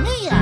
mía.